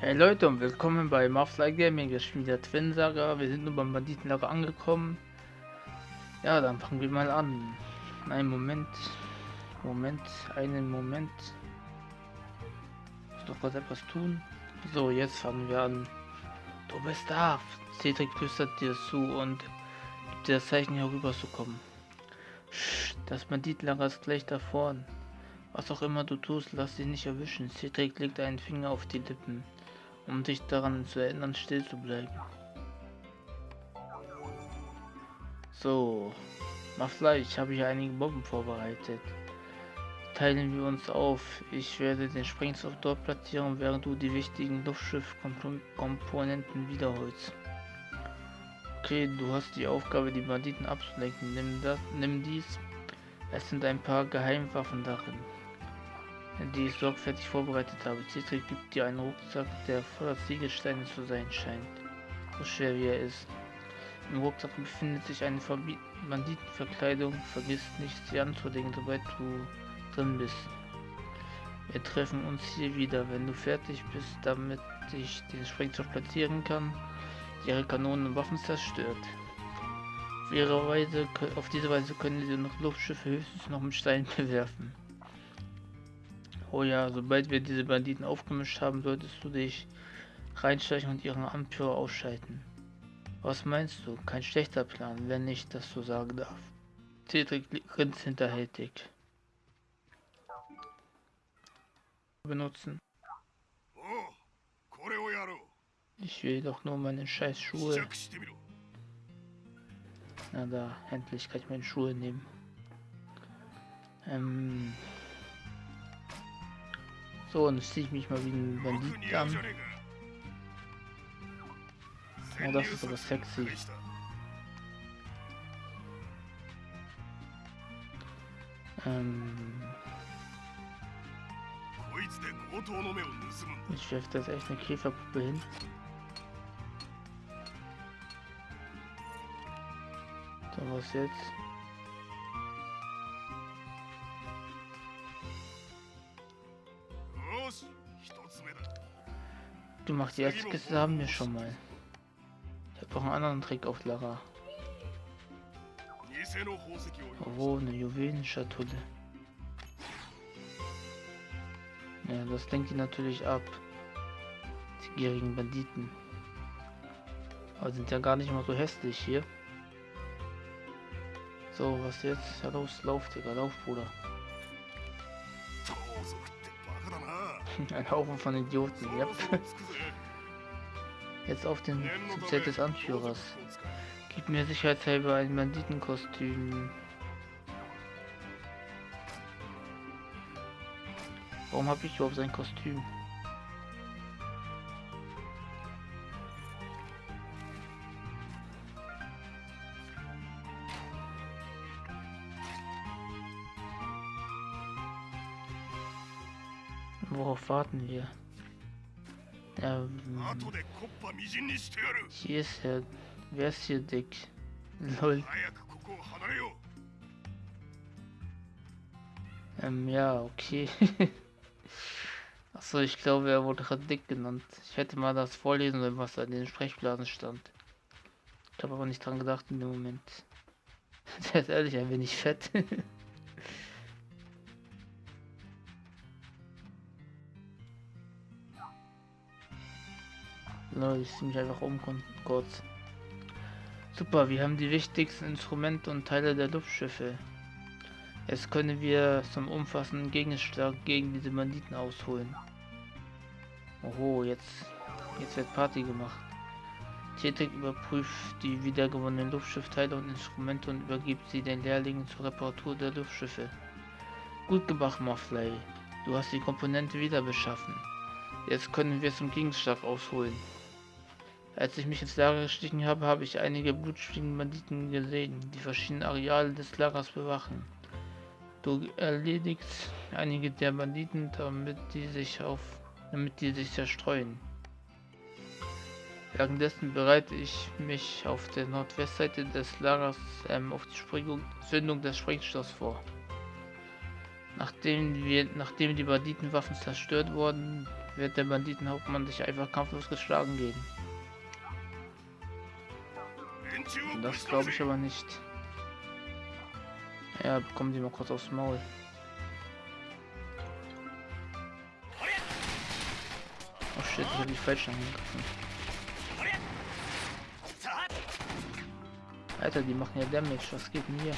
Hey Leute und willkommen bei Mafly Gaming, wir spielen wieder Twin Saga, wir sind nur beim Banditenlager angekommen. Ja, dann fangen wir mal an. Einen Moment, Moment, einen Moment. Ich muss doch kurz etwas tun. So, jetzt fangen wir an. Du bist da. Cedric flüstert dir zu und gibt dir das Zeichen hier rüber zu kommen. Das Banditenlager ist gleich da vorn. Was auch immer du tust, lass dich nicht erwischen. Cedric legt einen Finger auf die Lippen um dich daran zu erinnern, still zu bleiben. So, mach Fleisch, habe ich einige Bomben vorbereitet. Teilen wir uns auf. Ich werde den Sprengstoff dort platzieren, während du die wichtigen Luftschiffkomponenten wiederholst. Okay, du hast die Aufgabe, die Banditen abzulenken. Nimm, das, nimm dies. Es sind ein paar Geheimwaffen darin die ich sorgfältig vorbereitet habe. Cedric gibt dir einen Rucksack, der voller Ziegelsteine zu sein scheint. So schwer wie er ist. Im Rucksack befindet sich eine Banditenverkleidung. Vergiss nicht, sie anzulegen, sobald du drin bist. Wir treffen uns hier wieder, wenn du fertig bist, damit ich den Sprengstoff platzieren kann, ihre Kanonen und Waffen zerstört. Auf, Weise, auf diese Weise können sie noch Luftschiffe höchstens noch mit Steinen bewerfen. Oh ja, sobald wir diese Banditen aufgemischt haben, solltest du dich reinstechen und ihren Anführer ausschalten. Was meinst du? Kein schlechter Plan, wenn ich das so sagen darf. Cedric grinst hinterhältig. Benutzen. Ich will doch nur meine scheiß Schuhe. Na da, endlich kann ich meine Schuhe nehmen. Ähm, so, und jetzt ich mich mal wie ein Bandit an. Oh, das ist aber sexy. Ähm ich werfe das echt eine Käferpuppe hin. So, was jetzt? Du machst die erste haben wir schon mal. Ich habe auch einen anderen Trick auf Lara. Oh, eine Juwelenschatulle. Ja, das lenkt die natürlich ab. Die gierigen Banditen. Aber sind ja gar nicht mal so hässlich hier. So, was jetzt? Ja, los, lauf, Digga, lauf, Bruder. Ein Haufen von Idioten, yep. Jetzt auf den Zelt des Anführers. Gib mir sicherheitshalber ein Banditenkostüm. Warum habe ich überhaupt sein Kostüm? Worauf warten wir? Ähm, hier ist er. Wer ist hier dick? Lol. Ähm, ja, okay. Achso, ich glaube, er wurde gerade dick genannt. Ich hätte mal das vorlesen sollen, was da in den Sprechblasen stand. Ich habe aber nicht dran gedacht in dem Moment. Der ist ehrlich ein wenig fett. Ne, ich mich einfach um kurz. Super, wir haben die wichtigsten Instrumente und Teile der Luftschiffe. Jetzt können wir zum umfassenden Gegenschlag gegen diese Banditen ausholen. Oho, jetzt, jetzt wird Party gemacht. Tätig überprüft die wiedergewonnenen Luftschiffteile und Instrumente und übergibt sie den Lehrlingen zur Reparatur der Luftschiffe. Gut gemacht, Morfley. Du hast die Komponente wieder beschaffen. Jetzt können wir zum Gegenschlag ausholen. Als ich mich ins Lager gestiegen habe, habe ich einige blutstigen Banditen gesehen, die verschiedene Areale des Lagers bewachen. Du erledigst einige der Banditen, damit die sich auf damit die sich zerstreuen. Währenddessen bereite ich mich auf der Nordwestseite des Lagers ähm, auf die Sprengung, Zündung des Sprengstoffs vor. Nachdem, wir, nachdem die Banditenwaffen zerstört wurden, wird der Banditenhauptmann sich einfach kampflos geschlagen geben. Das glaube ich aber nicht. Ja, bekommen Sie mal kurz aufs Maul. Oh shit, ich habe die falsch angegriffen. Alter, die machen ja Damage. Was geht hier?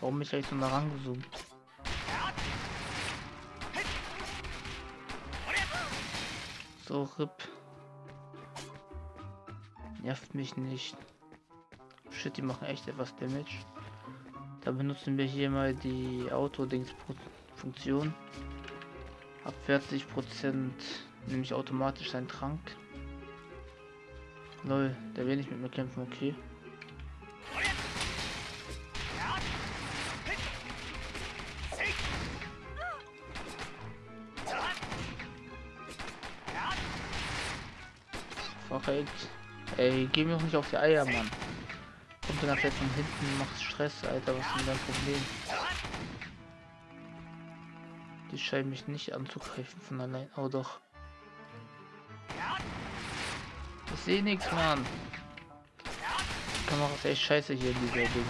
Warum mich eigentlich so nah rangezoomt? So, RIP. Nervt mich nicht. Shit, die machen echt etwas Damage. Da benutzen wir hier mal die Auto-Dings-Funktion. Ab 40% nämlich automatisch sein Trank. Lol, der will nicht mit mir kämpfen, okay. Verreckt. Ey, geh mir doch nicht auf die Eier, Mann. Kommt dann jetzt von hinten, macht Stress, Alter, was ist denn dein Problem? Die scheinen mich nicht anzugreifen von allein. Oh doch. Ich sehe nichts, Mann. Die Kamera ist echt scheiße hier in dieser Dings.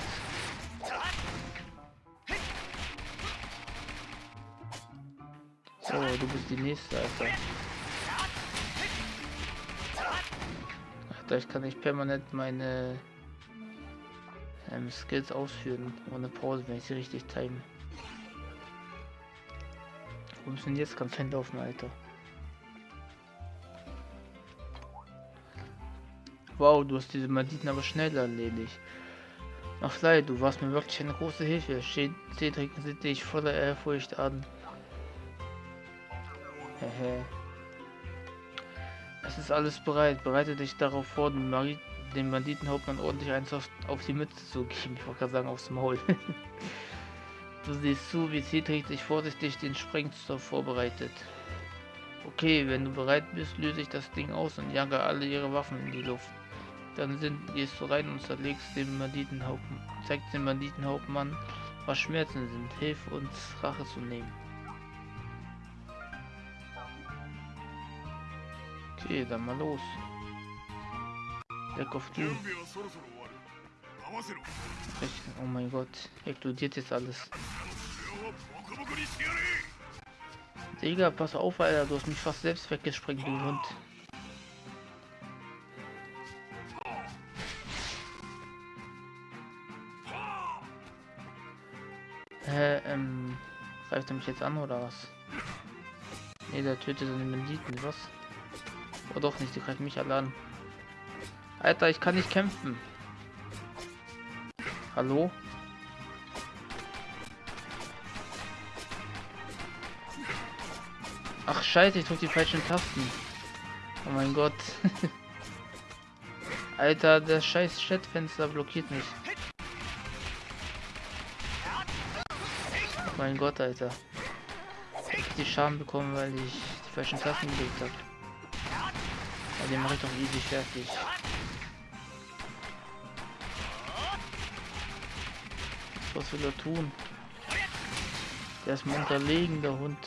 So, du bist die nächste, Alter. Ich kann nicht permanent meine ähm, Skills ausführen ohne Pause, wenn ich sie richtig time. Wo müssen jetzt ganz hinlaufen, Alter? Wow, du hast diese Banditen aber schnell erledigt. Ach leid, du warst mir wirklich eine große Hilfe. Cedric sieht dich voller Ehrfurcht an. Hehe. Es ist alles bereit. Bereite dich darauf vor, den, Mari den Banditenhauptmann ordentlich eins auf, auf die Mütze zu geben. Ich wollte gerade sagen, aufs Maul. du siehst zu, wie Cedric sich vorsichtig den Sprengstoff vorbereitet. Okay, wenn du bereit bist, löse ich das Ding aus und jage alle ihre Waffen in die Luft. Dann sind, gehst du rein und zerlegst den Banditenhauptmann, zeigst dem Banditenhauptmann, was Schmerzen sind. Hilf uns, Rache zu nehmen. Okay, dann mal los. Leck auf du. Oh mein Gott, explodiert jetzt alles. Digga, pass auf, Alter, du hast mich fast selbst weggesprengt, du Hund. Hä, ähm, greift er mich jetzt an oder was? Ne, der tötet seine Banditen, was? Oh doch nicht, die greifen mich alle an. Alter, ich kann nicht kämpfen. Hallo? Ach scheiße, ich drück die falschen Tasten. Oh mein Gott. Alter, das scheiß Chatfenster blockiert mich. Oh mein Gott, Alter. Ich hab die Schaden bekommen, weil ich die falschen Tasten gelegt habe. Ja, den mache ich doch easy fertig. Was will er tun? Der ist mal unterlegen, der Hund.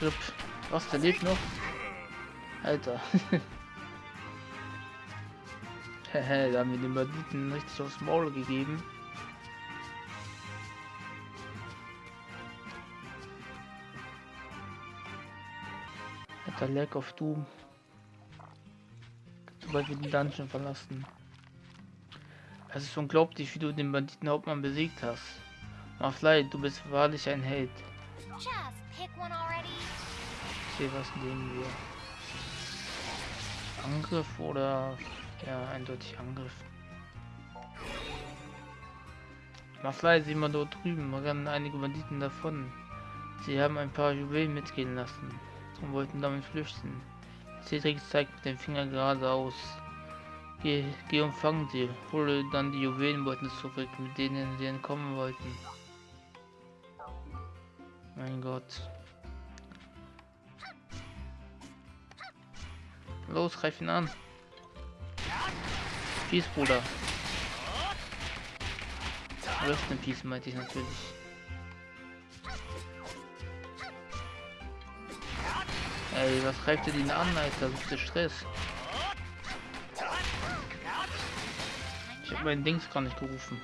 Rip. Was, der lebt noch? Alter. Hehe, da haben wir den Banditen richtig aufs Maul gegeben. Alter, Lack of Doom. Sobald wir den Dungeon verlassen. Es ist unglaublich, wie du den Banditenhauptmann besiegt hast. Maflei, du bist wahrlich ein Held. Ich sehe, was nehmen wir. Angriff oder ja, eindeutig Angriff. Maflei, sieh mal dort drüben, rennen einige Banditen davon. Sie haben ein paar Juwelen mitgehen lassen und wollten damit flüchten. Cedric zeigt mit dem Finger geradeaus. Geh, geh und fang sie. Hole dann die Juwelenbeuten zurück, mit denen sie entkommen wollten. Mein Gott. Los, greif ihn an. Peace, Bruder. Rest in Peace meinte ich natürlich. Ey, was greift ihr den an, Alter? Das ist der Stress. Ich hab meinen Dings gar nicht gerufen.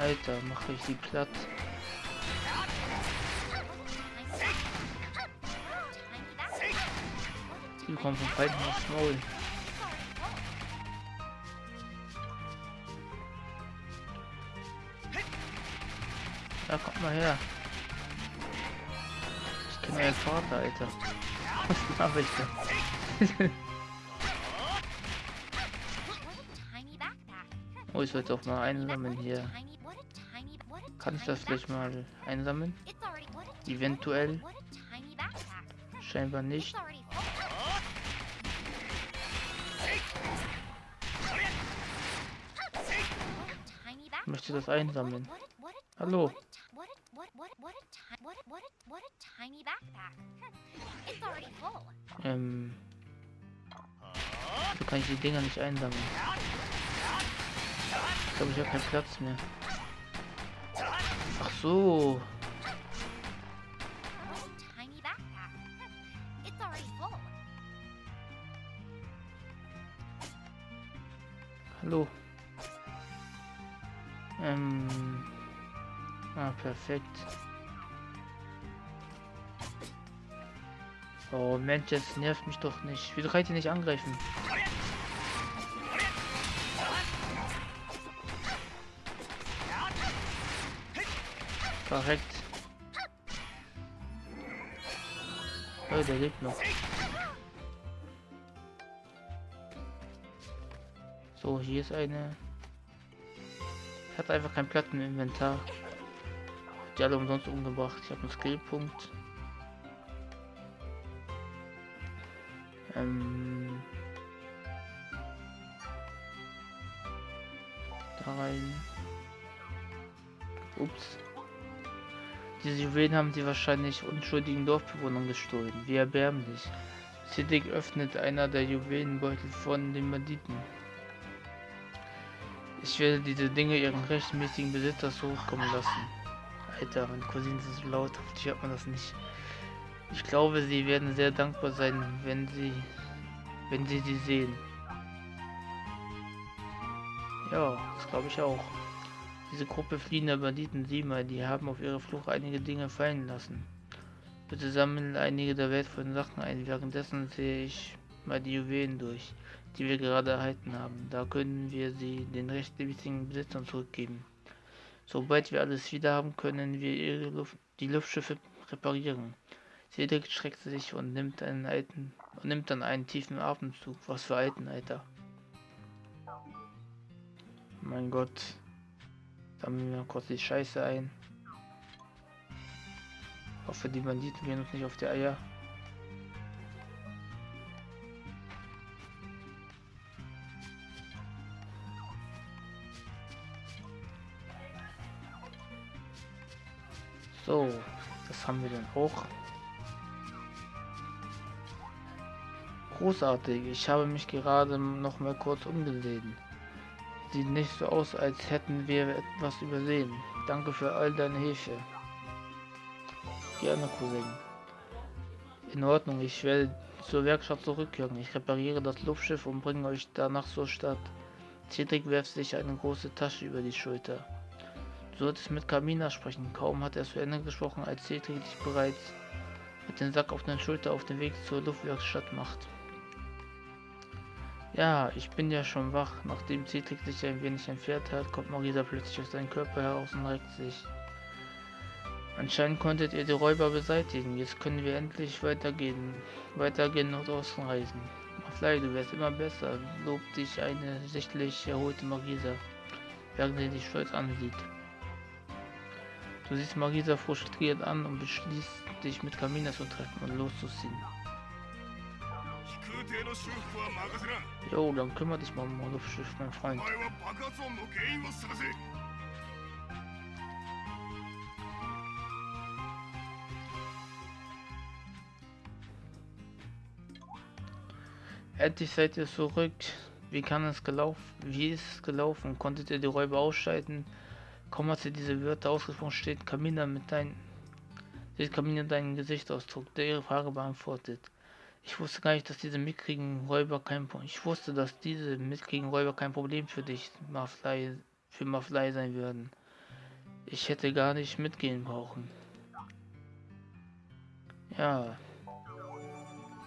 Alter, mache ich die platt. Die kommen vom Feind aufs Maul. Ja, kommt mal her. Ich kenne euren Vater, Alter. Was mache ich da? oh, ich sollte auch mal einsammeln hier. Kann ich das vielleicht mal einsammeln? Eventuell. Scheinbar nicht. Ich möchte das einsammeln. Hallo. Ähm. So kann ich die Dinger nicht einsammeln. Ich glaube, ich habe keinen Platz mehr. Ach so. Hallo. Ähm. Ah, perfekt. Oh Mensch, das nervt mich doch nicht. Wieso kann ich nicht angreifen? Perfekt. Oh, der lebt noch. So, hier ist eine. Hatte einfach keinen Platz im Inventar. Die alle umsonst umgebracht. Ich habe einen Skillpunkt. Ähm. Da rein. Ups. Diese Juwelen haben sie wahrscheinlich unschuldigen Dorfbewohnern gestohlen. Wie erbärmlich. Siddiq öffnet einer der Juwelenbeutel von den Banditen. Ich werde diese Dinge ihren rechtmäßigen Besitzer zurückkommen lassen. Alter, mein Cousin ist so laut, hoffentlich hört man das nicht. Ich glaube, sie werden sehr dankbar sein, wenn sie, wenn sie sie sehen. Ja, das glaube ich auch. Diese Gruppe fliehender Banditen, sieh mal, die haben auf ihrer Flucht einige Dinge fallen lassen. Bitte sammeln einige der wertvollen Sachen ein. Währenddessen sehe ich mal die Juwelen durch, die wir gerade erhalten haben. Da können wir sie den rechtmäßigen Besitzern zurückgeben. Sobald wir alles wieder haben, können wir Luft, die Luftschiffe reparieren. Cedric schreckt sich und nimmt einen alten und nimmt dann einen tiefen Atemzug. Was für alten, Alter. Mein Gott. Sammeln wir kurz die Scheiße ein. Hoffe, die Banditen gehen uns nicht auf die Eier. So, das haben wir dann auch. Großartig, ich habe mich gerade noch mal kurz umgesehen. Sieht nicht so aus, als hätten wir etwas übersehen. Danke für all deine Hilfe. Gerne, Cousin. In Ordnung, ich werde zur Werkstatt zurückkehren. Ich repariere das Luftschiff und bringe euch danach zur Stadt. Cedric werft sich eine große Tasche über die Schulter. Du solltest mit Kamina sprechen. Kaum hat er zu Ende gesprochen, als Cedric dich bereits mit dem Sack auf der Schulter auf den Weg zur Luftwerkstatt macht. Ja, ich bin ja schon wach. Nachdem Cedric sich ein wenig entfernt hat, kommt Marisa plötzlich aus seinem Körper heraus und regt sich. Anscheinend konntet ihr die Räuber beseitigen. Jetzt können wir endlich weitergehen. Weitergehen und ausreisen. Fly, du wärst immer besser, lobt dich eine sichtlich erholte Marisa, während sie dich stolz ansieht. Du siehst Marisa frustriert an und beschließt, dich mit Kamina zu treffen und loszuziehen. Jo, dann kümmere dich mal um Luftschiff, mein Freund. Endlich seid ihr zurück. Wie kann es gelaufen? Wie ist es gelaufen? Konntet ihr die Räuber ausschalten? Kaum hat sie diese Wörter ausgesprochen, steht Kamina mit deinem sieht Kamina deinen Gesichtsausdruck, der ihre Frage beantwortet. Ich wusste gar nicht, dass diese mickrigen Räuber kein Ich wusste, dass diese mickrigen Räuber kein Problem für dich, Maflei, für Maflei sein würden. Ich hätte gar nicht mitgehen brauchen. Ja.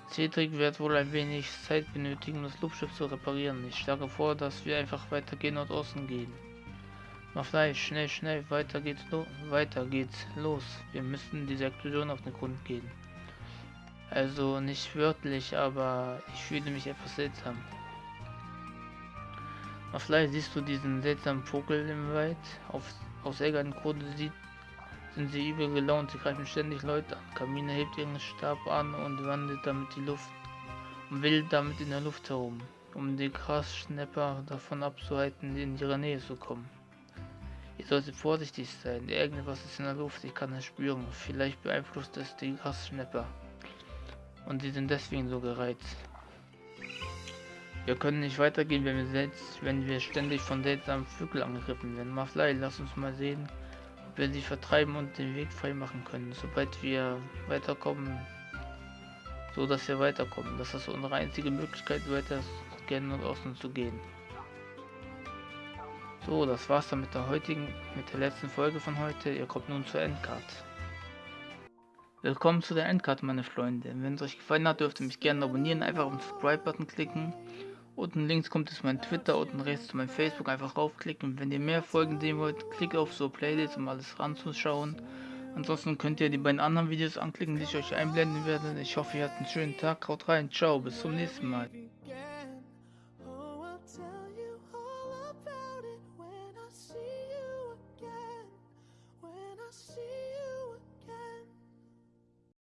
Cedric wird wohl ein wenig Zeit benötigen, das Luftschiff zu reparieren. Ich schlage vor, dass wir einfach weitergehen und außen gehen. Maflei, schnell, schnell, weiter geht's, weiter geht's los. Wir müssen diese Explosion auf den Grund gehen. Also nicht wörtlich, aber ich fühle mich etwas seltsam. Maflei, siehst du diesen seltsamen Vogel im Wald? Auf, aus irgendeinem Grunde sieht, sind sie übel gelaunt, sie greifen ständig Leute an. Kamine hebt ihren Stab an und wandelt damit die Luft und will damit in der Luft herum, um die Grasschnepper davon abzuhalten, in ihre Nähe zu kommen. Ihr solltet vorsichtig sein, irgendwas ist in der Luft, ich kann es spüren. Vielleicht beeinflusst es die Grasschnepper. Und sie sind deswegen so gereizt. Wir können nicht weitergehen, wenn wir, selbst, wenn wir ständig von seltsamen Vögeln angegriffen werden. Maflei, lass uns mal sehen, ob wir sie vertreiben und den Weg frei machen können, sobald wir weiterkommen. So dass wir weiterkommen. Das ist unsere einzige Möglichkeit, weiter scannen und außen zu gehen. So, das war's dann mit der heutigen, mit der letzten Folge von heute. Ihr kommt nun zur Endcard. Willkommen zu der Endcard, meine Freunde. Wenn es euch gefallen hat, dürft ihr mich gerne abonnieren, einfach auf den Subscribe-Button klicken. Unten links kommt es mein Twitter, unten rechts zu meinem Facebook, einfach raufklicken. Wenn ihr mehr Folgen sehen wollt, klickt auf so Playlist, um alles ranzuschauen. Ansonsten könnt ihr die beiden anderen Videos anklicken, die ich euch einblenden werde. Ich hoffe, ihr habt einen schönen Tag. Haut rein. Ciao. Bis zum nächsten Mal.